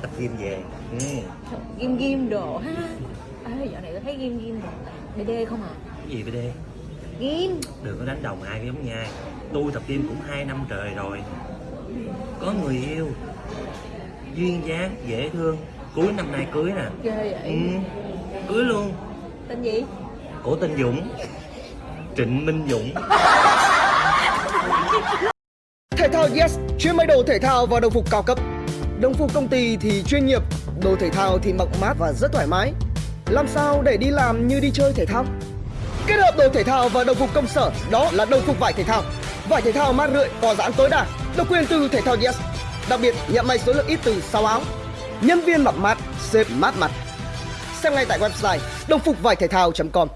tập gym về ừ. Ghim ghim đồ ha. Ê, dạo này tôi thấy ghim ghim đồ. BD không à? Cái gì BD Ghim. Đừng có đánh đồng ai giống nha. Tôi tập gym cũng 2 năm trời rồi. Có người yêu. Duyên dáng dễ thương. Cuối năm nay cưới nè. Ghê vậy. Ừ. cưới luôn. Tên gì? cổ tên Dũng. Trịnh Minh Dũng. Thể thao Yes chuyên may đồ thể thao và đồng phục cao cấp. Đồng phục công ty thì chuyên nghiệp, đồ thể thao thì mặc mát và rất thoải mái. Làm sao để đi làm như đi chơi thể thao? Kết hợp đồ thể thao và đồng phục công sở đó là đồng phục vải thể thao. Vải thể thao mát rượi, có giãn tối đa, độc quyền từ thể thao Yes. Đặc biệt nhận may số lượng ít từ 6 áo. Nhân viên mặc mát, xếp mát mặt. Xem ngay tại website đồng phục vải thể thao.com.